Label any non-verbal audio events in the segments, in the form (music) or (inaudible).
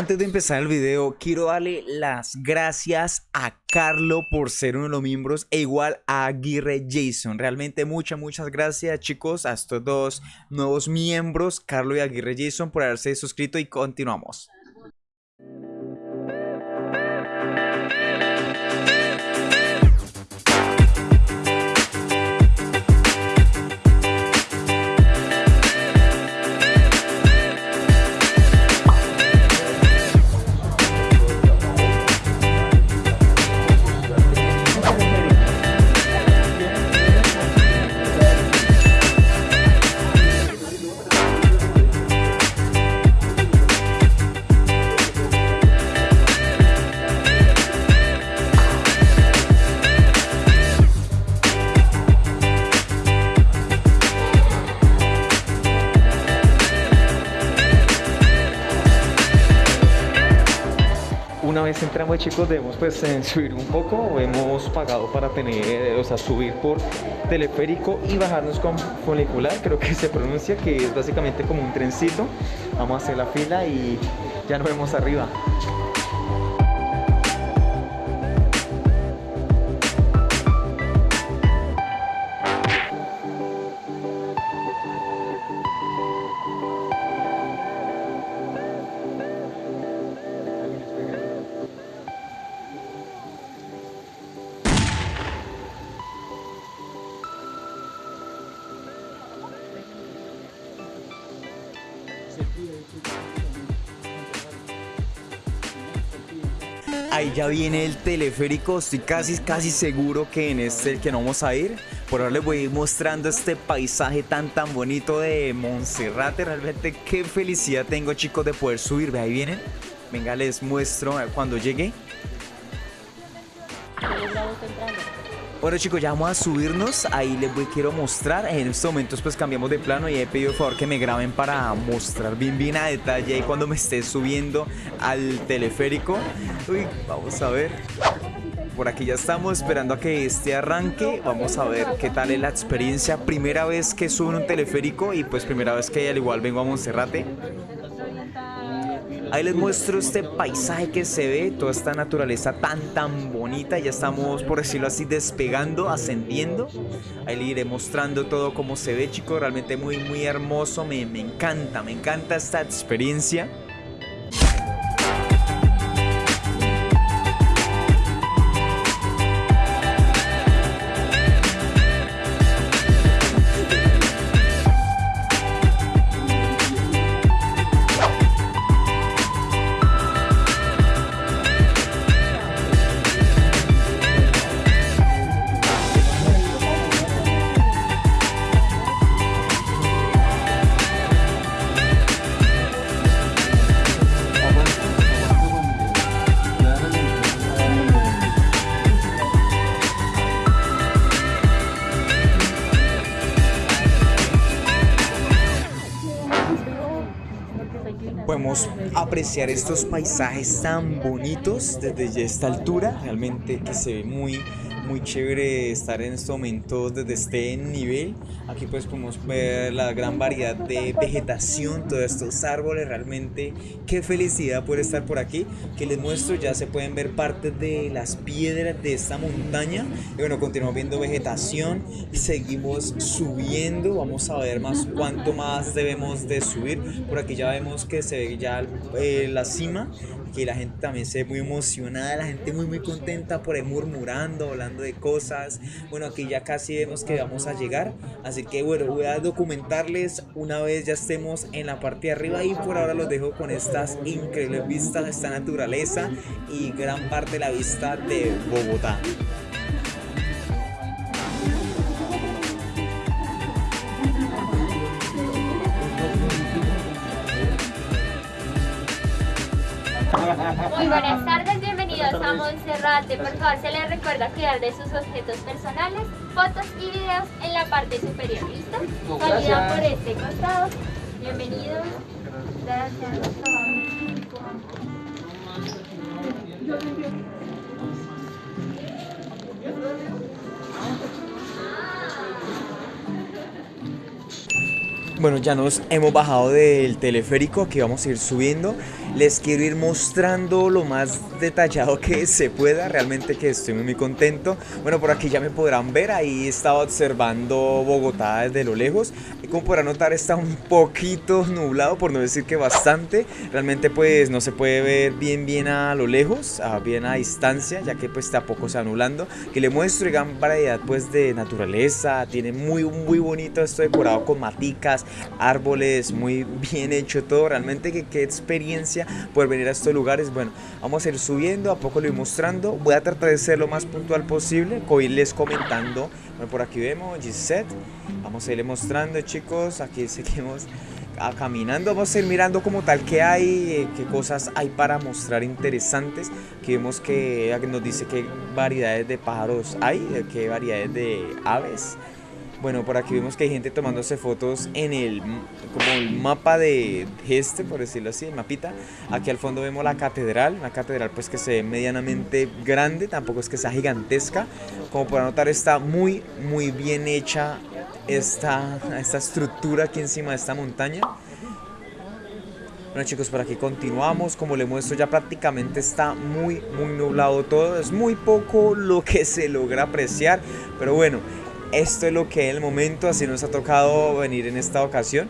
Antes de empezar el video, quiero darle las gracias a Carlo por ser uno de los miembros e igual a Aguirre Jason. Realmente muchas, muchas gracias chicos a estos dos nuevos miembros, Carlo y Aguirre Jason, por haberse suscrito y continuamos. Chicos debemos pues (laughs) subir un poco hemos pagado para tener o sea subir por teleférico y bajarnos con funicular creo que se pronuncia que es básicamente como un trencito. Vamos a hacer la fila y ya nos vemos arriba Ahí ya viene el teleférico, estoy casi, casi seguro que en este es el que no vamos a ir. Por ahora les voy a ir mostrando este paisaje tan tan bonito de Monserrate. Realmente qué felicidad tengo chicos de poder subir. Ahí vienen. Venga, les muestro cuando llegue. Bueno chicos, ya vamos a subirnos, ahí les voy, quiero mostrar, en estos momentos pues cambiamos de plano y he pedido por favor que me graben para mostrar bien bien a detalle ahí cuando me esté subiendo al teleférico. Uy, vamos a ver. Por aquí ya estamos esperando a que este arranque, vamos a ver qué tal es la experiencia, primera vez que subo en un teleférico y pues primera vez que al igual vengo a Monserrate. Ahí les muestro este paisaje que se ve, toda esta naturaleza tan tan bonita. Ya estamos, por decirlo así, despegando, ascendiendo. Ahí les iré mostrando todo cómo se ve, chicos. Realmente muy muy hermoso. Me, me encanta, me encanta esta experiencia. Apreciar estos paisajes tan bonitos desde esta altura, realmente que se ve muy muy chévere estar en estos momentos desde este nivel. Aquí pues podemos ver la gran variedad de vegetación, todos estos árboles, realmente qué felicidad poder estar por aquí. Que les muestro, ya se pueden ver partes de las piedras de esta montaña. Y bueno, continuamos viendo vegetación, seguimos subiendo, vamos a ver más cuánto más debemos de subir. Por aquí ya vemos que se ve ya eh, la cima que la gente también se ve muy emocionada, la gente muy muy contenta por ahí murmurando, hablando de cosas. Bueno, aquí ya casi vemos que vamos a llegar, así que bueno, voy a documentarles una vez ya estemos en la parte de arriba y por ahora los dejo con estas increíbles vistas, esta naturaleza y gran parte de la vista de Bogotá. Muy buenas (laughs) tardes, bienvenidos a Monserrate. Por favor, se les recuerda cuidar de sus objetos personales, fotos y videos en la parte superior. ¿Listo? Salida por este costado. Bienvenidos. Gracias. Bueno, ya nos hemos bajado del teleférico, que vamos a ir subiendo. Les quiero ir mostrando lo más detallado que se pueda, realmente que estoy muy contento. Bueno, por aquí ya me podrán ver, ahí estaba observando Bogotá desde lo lejos como podrán notar está un poquito nublado, por no decir que bastante. Realmente pues no se puede ver bien bien a lo lejos, a bien a distancia, ya que pues está poco se anulando. Que le muestro gran variedad pues de naturaleza, tiene muy muy bonito esto decorado con maticas, árboles, muy bien hecho todo. Realmente que qué experiencia poder venir a estos lugares. Bueno, vamos a ir subiendo, a poco lo voy mostrando. Voy a tratar de ser lo más puntual posible, irles comentando. Bueno, por aquí vemos Gisette. Vamos a irle mostrando, chicos. Aquí seguimos caminando. Vamos a ir mirando como tal qué hay, eh, qué cosas hay para mostrar interesantes. Aquí vemos que nos dice qué variedades de pájaros hay, qué variedades de aves. Bueno, por aquí vemos que hay gente tomándose fotos en el, como el mapa de este, por decirlo así, el mapita. Aquí al fondo vemos la catedral, una catedral pues que se ve medianamente grande, tampoco es que sea gigantesca. Como podrán notar está muy, muy bien hecha esta, esta estructura aquí encima de esta montaña. Bueno chicos, por aquí continuamos, como les muestro ya prácticamente está muy muy nublado todo, es muy poco lo que se logra apreciar, pero bueno, esto es lo que es el momento, así nos ha tocado venir en esta ocasión.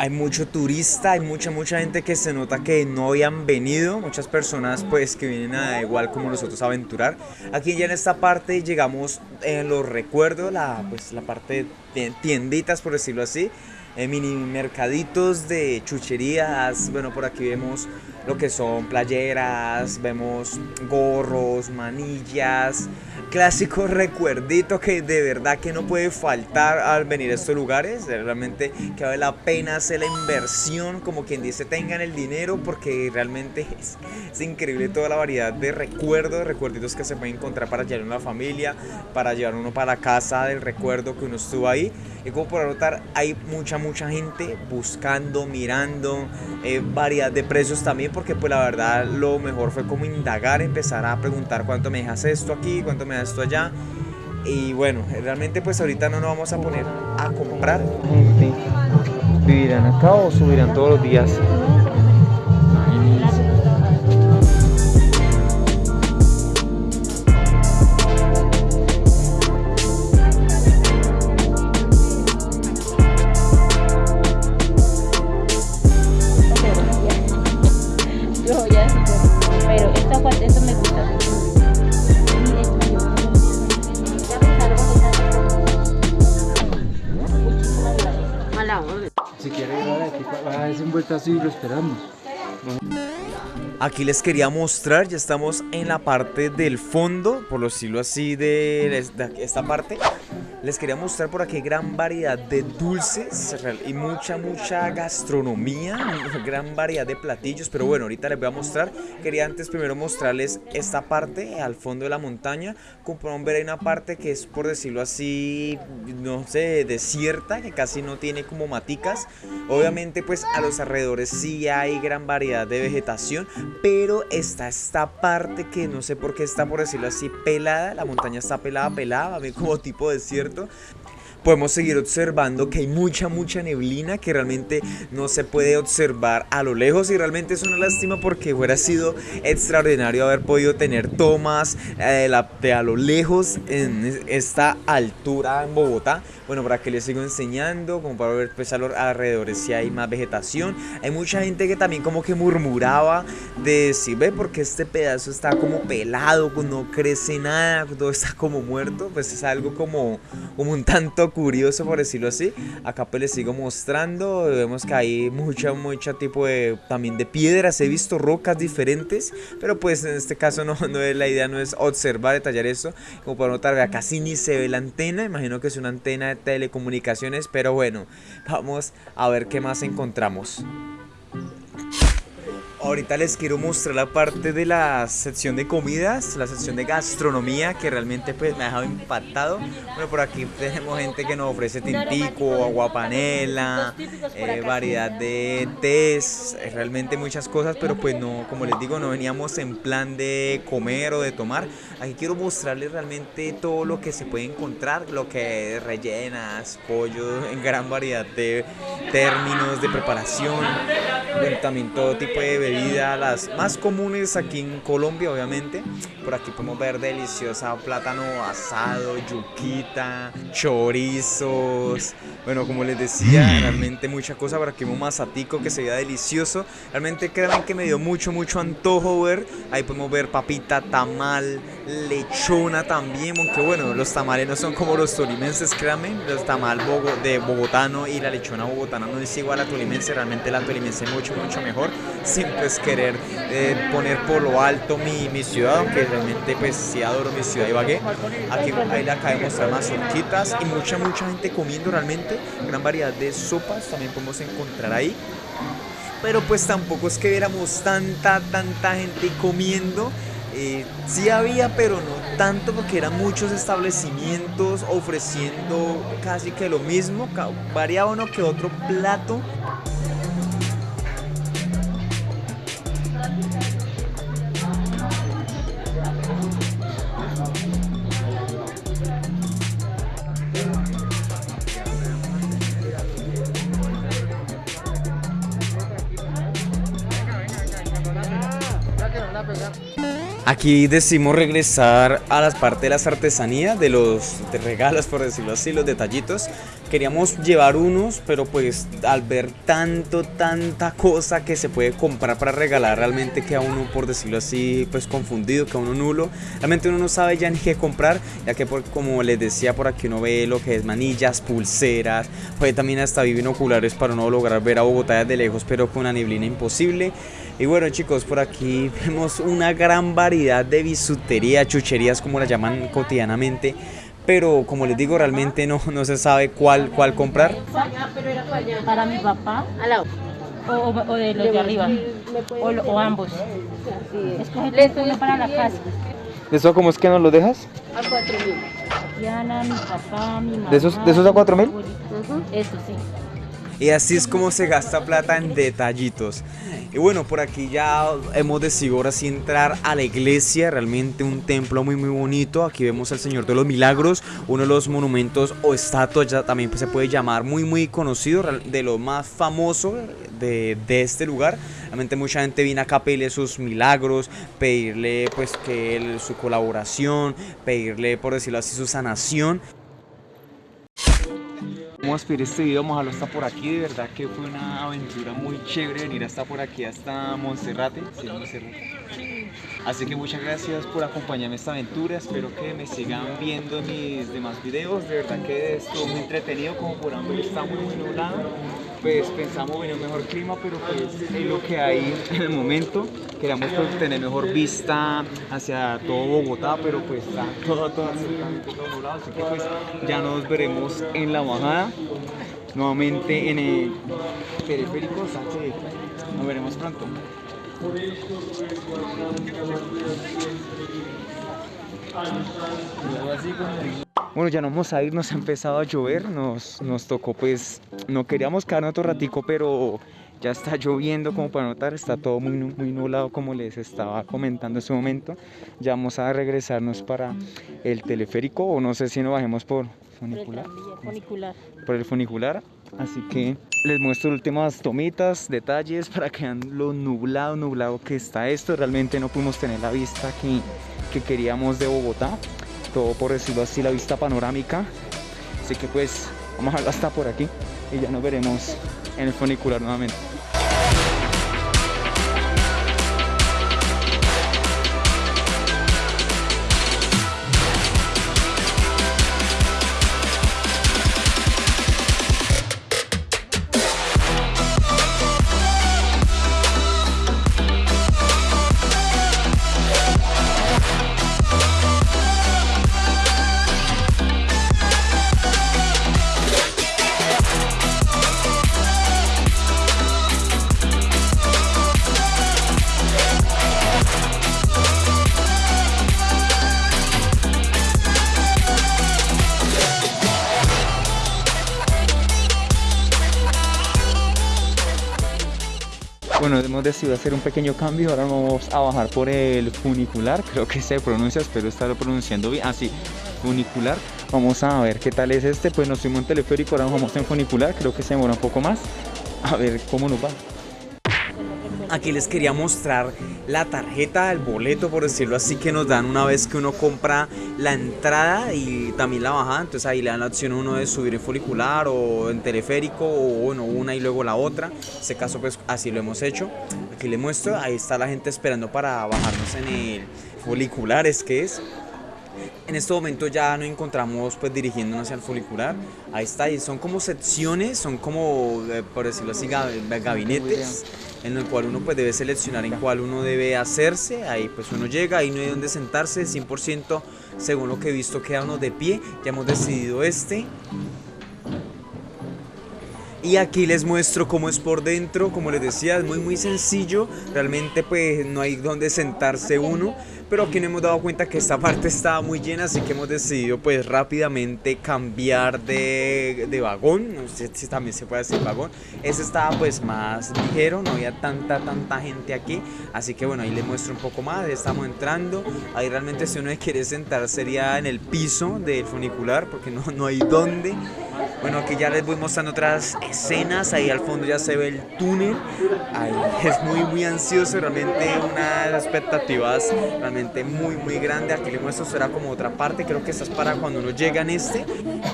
Hay mucho turista, hay mucha mucha gente que se nota que no habían venido, muchas personas pues que vienen a igual como nosotros a aventurar. Aquí ya en esta parte llegamos en los recuerdos, la, pues, la parte de tienditas por decirlo así, eh, mini mercaditos de chucherías, bueno por aquí vemos lo que son playeras, vemos gorros, manillas, clásico (laughs) recuerdito que de verdad que no puede faltar al venir a estos lugares. Realmente que vale la pena hacer la inversión, como quien dice, tengan el dinero porque realmente (laughs) es, increíble toda la variedad de recuerdos, recuerditos que se pueden encontrar para llevar una familia, para llevar uno para casa del recuerdo que uno estuvo ahí. Y como por notar, hay mucha, mucha gente buscando, mirando, eh, variedad de precios también, porque pues la verdad lo mejor fue como indagar, empezar a preguntar cuánto me dejas esto aquí, cuánto me esto allá. Y bueno, realmente pues ahorita no nos vamos a poner a comprar. ¿Vivirán acá o subirán todos los días? Lo esperamos. Aquí les quería mostrar, ya estamos en la parte del fondo, por decirlo así, de esta parte les quería mostrar por aquí gran variedad de dulces y mucha, mucha gastronomía, (laughs) gran variedad de platillos, pero bueno, ahorita les voy a mostrar. Quería antes primero mostrarles esta parte al fondo de la montaña. Como pueden ver hay una parte que es, por decirlo así, no sé, desierta, que casi no tiene como maticas. Obviamente pues a los alrededores sí hay gran variedad de vegetación, pero está esta parte que no sé por qué está, por decirlo así, pelada. La montaña está pelada, pelada, (laughs) como tipo desierto ¿cierto? Podemos seguir observando que hay mucha, mucha neblina que realmente no se puede observar a lo lejos y realmente es una lástima porque hubiera sido extraordinario haber podido tener tomas eh, de a lo lejos en esta altura en Bogotá. Bueno, para que les sigo enseñando, como para ver pues a los alrededores si hay más vegetación. Hay mucha gente que también como que murmuraba de si ve porque este pedazo está como pelado, no crece nada, todo está como muerto, pues es algo como, como un tanto curioso por decirlo así. Acá pues les sigo mostrando, vemos que hay mucha, mucha tipo de también de piedras, he visto rocas diferentes, pero pues en este caso (laughs) no, no es la idea, no es observar, detallar eso. Como pueden notar, acá casi ni se ve la antena, imagino que es una antena telecomunicaciones, pero bueno, vamos a ver qué más encontramos. Ahorita les quiero mostrar la parte de la sección de comidas, la sección de gastronomía que realmente pues me ha dejado impactado. Bueno, por aquí tenemos gente que nos ofrece tintico, agua panela, eh, variedad de tés, eh, realmente muchas cosas, pero pues no, como les digo, no veníamos en plan de comer o de tomar. Aquí quiero mostrarles realmente todo lo que se puede encontrar, lo que rellenas, pollo (laughs) en gran variedad de términos de preparación, también todo tipo de bebidas, las más comunes aquí en Colombia obviamente. Por aquí podemos ver deliciosa plátano asado, yuquita, chorizos, bueno como les decía, realmente mucha cosa, por aquí un mazatico que se veía delicioso, realmente créanme que me dio mucho mucho antojo ver, ahí podemos ver papita, tamal, lechona también, aunque bueno, los tamales no son como los tolimenses, créanme, los tamal de bogotano y la lechona bogotana no es igual a tolimense, realmente la tolimense es mucho, mucho mejor, siempre es querer eh, poner por lo alto mi, mi, ciudad, aunque realmente pues sí adoro mi ciudad Ibagué, aquí ahí le acabo de mostrar más horquitas y mucha, mucha gente comiendo realmente, gran variedad de sopas también podemos encontrar ahí. Pero pues tampoco es que viéramos tanta, tanta gente comiendo. Eh, sí había, pero no tanto porque eran muchos establecimientos ofreciendo casi que lo mismo, variaba uno que otro plato. Aquí decimos regresar a las partes de las artesanías, de los regalos, por decirlo así, los detallitos. Queríamos llevar unos, pero pues al ver tanto, tanta cosa que se puede comprar para regalar, realmente queda uno, por decirlo así, pues confundido, queda uno nulo. Realmente uno no sabe ya ni qué comprar, ya que por, como les decía, por aquí uno ve lo que es manillas, pulseras, puede también hasta vivir oculares para no lograr ver a Bogotá desde lejos, pero con una neblina imposible. Y bueno chicos, por aquí vemos una gran variedad de bisutería, chucherías como la llaman cotidianamente. Pero como les digo, realmente no, no se sabe cuál, cuál comprar. Para mi papá, o, o de los de arriba, o, o ambos. Escoge uno para la casa. ¿De eso cómo es que nos lo dejas? A 4 mil. Diana, mi papá, mi mamá. ¿De esos, de esos a 4 mil? Eso sí. Y así es como se gasta plata en detallitos. Y bueno, por aquí ya hemos decidido ahora sí entrar a la iglesia, realmente un templo muy muy bonito. Aquí vemos al Señor de los Milagros, uno de los monumentos o estatuas, ya también pues, se puede llamar muy muy conocido, de lo más famoso de, de este lugar. Realmente mucha gente viene acá a pedirle sus milagros, pedirle pues que su colaboración, pedirle por decirlo así su sanación. Vamos a despedir este video, dejarlo hasta por aquí, de verdad que fue una aventura muy chévere venir hasta por aquí, hasta Monserrate, Así que muchas gracias por acompañarme en esta aventura, espero que me sigan viendo en mis demás videos, de verdad que estuvo muy entretenido, como por ver está muy muy nublado, pues pensamos en un mejor clima, pero pues es lo que hay en el momento, queríamos pues, tener mejor vista hacia todo Bogotá, pero pues está todo, todo todo así que pues ya nos veremos en la bajada, nuevamente en el periférico, así nos veremos pronto. Bueno, ya no vamos a ir, nos ha empezado a llover, nos, nos tocó pues, no queríamos quedarnos otro ratico, pero ya está lloviendo como para notar, está todo muy, muy nublado como les estaba comentando en ese momento. Ya vamos a regresarnos para el teleférico o no sé si nos bajemos por funicular. Por el funicular. Así que les muestro últimas tomitas, detalles (laughs) para que vean lo nublado, nublado que está esto. Realmente no pudimos tener la vista que, que queríamos de Bogotá. Todo por decirlo así, la vista panorámica. Así que pues vamos a hasta por aquí y ya nos veremos en el funicular nuevamente. Bueno, hemos decidido hacer un pequeño cambio, ahora vamos a bajar por el funicular, creo que se pronuncia, espero estarlo pronunciando bien, así, ah, funicular. Vamos a ver qué tal es este, pues nos fuimos en teleférico, ahora vamos en funicular, creo que se demora un poco más, a ver cómo nos va. Aquí les quería mostrar la tarjeta, el boleto, por decirlo así, que nos dan una vez que uno compra la entrada y también la bajada. Entonces ahí le dan la opción uno de subir en folicular o en teleférico o bueno, una y luego la otra. En este caso pues así lo hemos hecho. Aquí les muestro, ahí está la gente esperando para bajarnos en el folicular, es que es. En este momento ya nos encontramos pues dirigiéndonos hacia el folicular. Ahí está, son como secciones, son como, eh, por decirlo así, gabinetes en el cual uno pues debe seleccionar en cuál uno debe hacerse, ahí pues uno llega, ahí no hay donde sentarse, 100% según lo que he visto queda uno de pie, ya hemos decidido este. Y aquí les muestro cómo es por dentro, como les decía, es muy muy sencillo, realmente pues no hay donde sentarse uno, pero aquí nos hemos dado cuenta que esta (laughs) parte estaba muy llena, así que hemos decidido pues rápidamente cambiar de, de vagón, no sé si también se puede decir vagón, ese estaba pues más ligero, no había tanta tanta gente aquí, así que bueno, ahí les muestro un poco más, estamos entrando, ahí realmente si uno quiere sentar sería en el piso del funicular, porque no, no hay dónde, bueno, aquí ya les voy mostrando otras escenas, ahí al fondo ya se ve el túnel, ahí (laughs) es muy muy ansioso, realmente unas expectativas realmente muy muy grande, aquí les muestro será como otra parte, creo que esta es para cuando uno llega en este,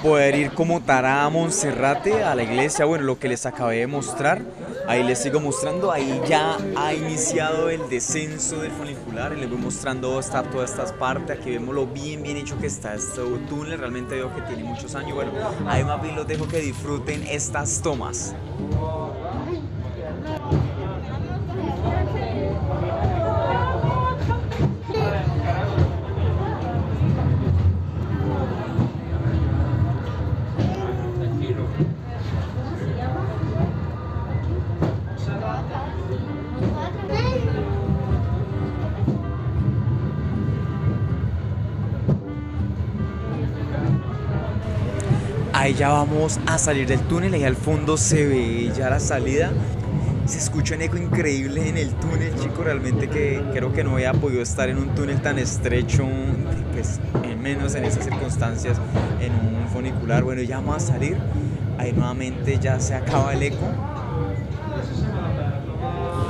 poder ir como Tará a Monserrate, a la iglesia, bueno, lo que les acabé de mostrar, ahí les sigo mostrando, ahí ya ha iniciado el descenso del funicular y les voy mostrando está todas estas partes, aquí vemos lo bien bien hecho que está este túnel, realmente veo que tiene muchos años, bueno, ahí los dejo que disfruten estas tomas. Ya vamos a salir del túnel, ahí al fondo se ve ya la salida. Se escucha un eco increíble en el túnel, chicos, realmente que creo que no había podido estar en un túnel tan estrecho, pues menos en esas circunstancias, en un funicular. Bueno, ya vamos a salir, ahí nuevamente ya se acaba el eco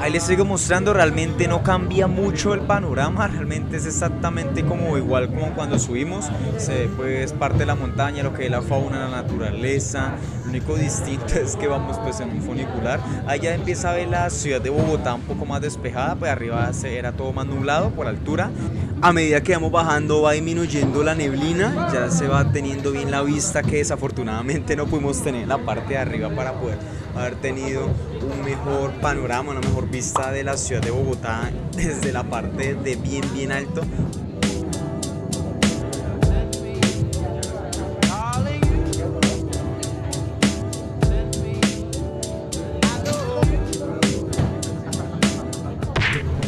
Ahí les sigo mostrando, realmente no cambia mucho el panorama, (laughs) realmente es exactamente como igual como cuando subimos, se pues parte de la montaña, lo que es la fauna, la naturaleza, único distinto (laughs) es que vamos pues en un funicular, ya empieza a ver la ciudad de Bogotá un poco más despejada, pues arriba era todo más nublado por altura, a medida que vamos bajando va disminuyendo la neblina, ya se va teniendo bien la vista que desafortunadamente no pudimos tener en la parte de arriba para poder haber tenido un mejor panorama, una mejor vista de la ciudad de Bogotá desde la parte de bien bien alto.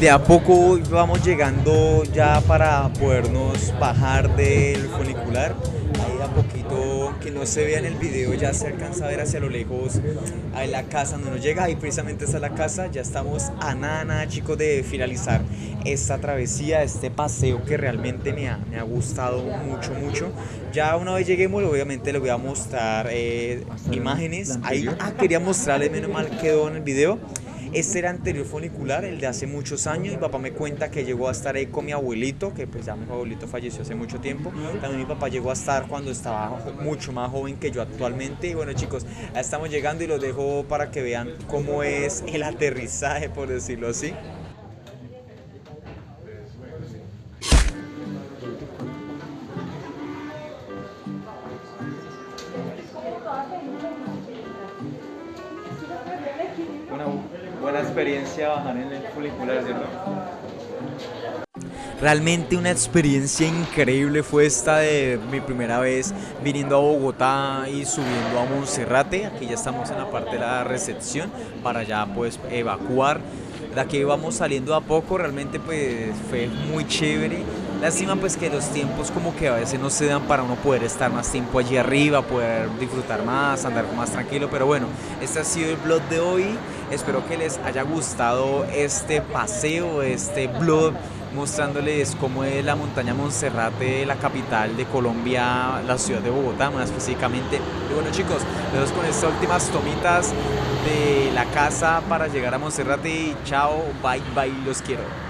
De a poco vamos llegando ya para podernos bajar del funicular. Ahí a poquito que no se vea en el video ya se alcanza a ver hacia lo lejos ahí la casa donde nos llega. Ahí precisamente está la casa ya estamos a nada nada chicos de finalizar esta travesía este paseo que realmente me ha, me ha gustado mucho mucho. Ya una vez lleguemos obviamente les voy a mostrar eh, imágenes. Ahí ah, quería mostrarles menos mal quedó en el video este era anterior funicular, el de hace muchos años. Mi papá me cuenta que llegó a estar ahí con mi abuelito, que pues ya mi abuelito falleció hace mucho tiempo. También mi papá llegó a estar cuando estaba mucho más joven que yo actualmente. Y bueno chicos, ya estamos llegando y los dejo para que vean cómo es el aterrizaje, por decirlo así. Experiencia bajar en el funicular. Realmente una experiencia increíble fue esta de mi primera vez viniendo a Bogotá y subiendo a Monserrate. Aquí ya estamos en la parte de la recepción para ya pues evacuar. De aquí vamos saliendo a poco, realmente pues fue muy chévere Lástima pues que los tiempos como que a veces no se dan para uno poder estar más tiempo allí arriba, poder disfrutar más, andar más tranquilo, pero bueno, este ha sido el blog de hoy. Espero que les haya gustado este paseo, este blog mostrándoles cómo es la montaña Monserrate, la capital de Colombia, la ciudad de Bogotá más específicamente. Y bueno chicos, vemos con estas últimas tomitas de la casa para llegar a Monserrate y chao, bye bye, los quiero.